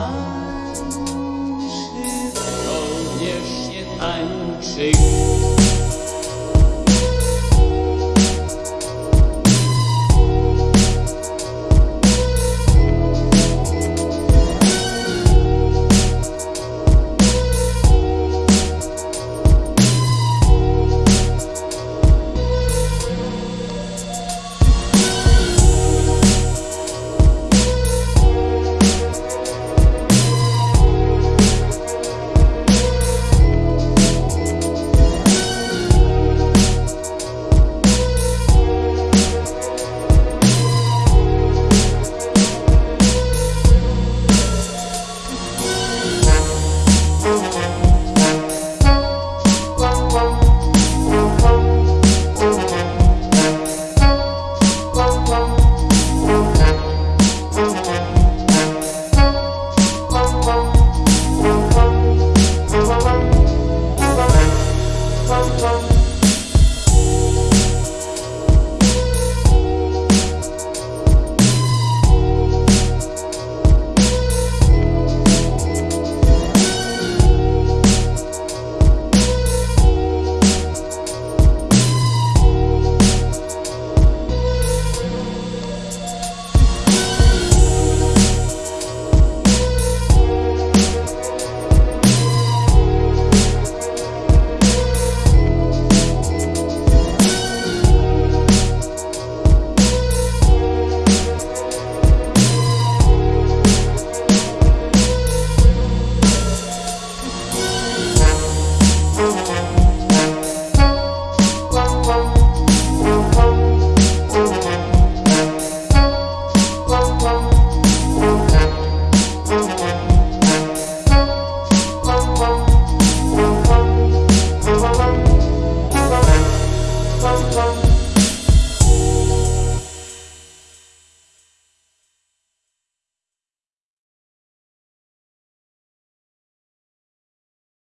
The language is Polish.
time is only an.